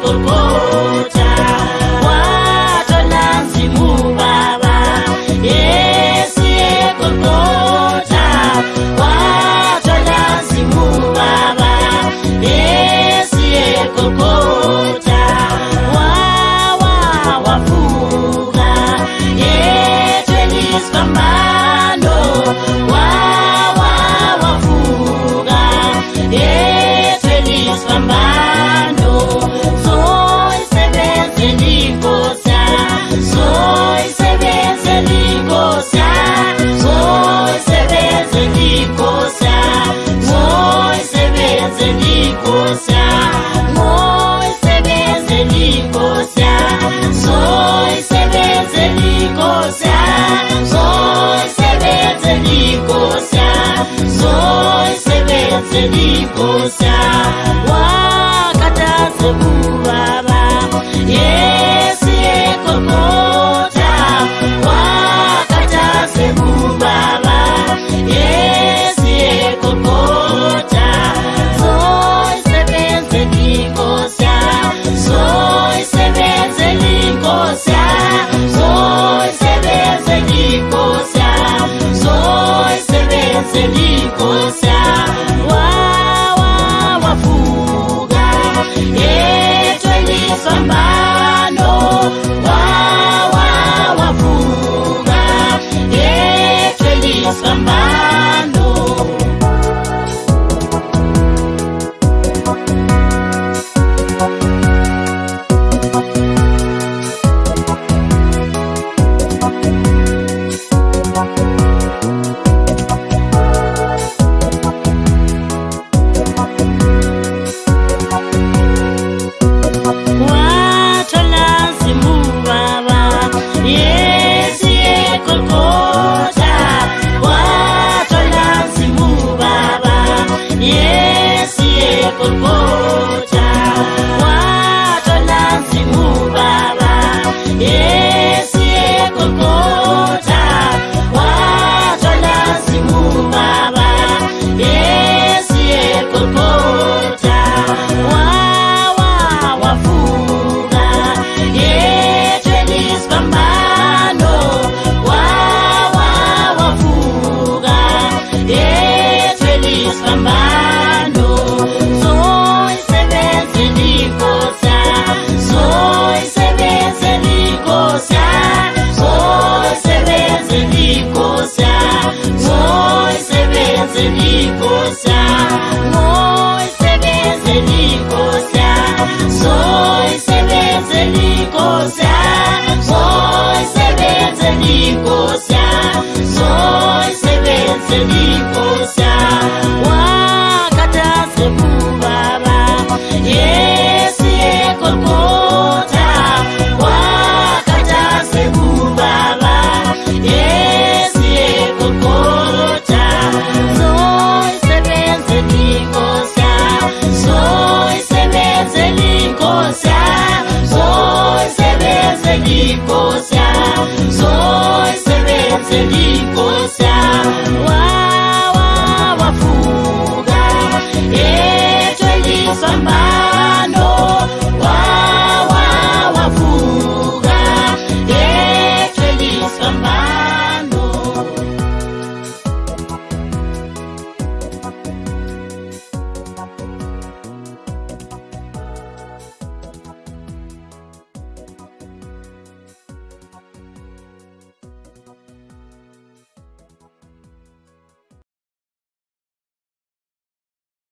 por todo. wakatasemu wow, Somebody Mi soy Sever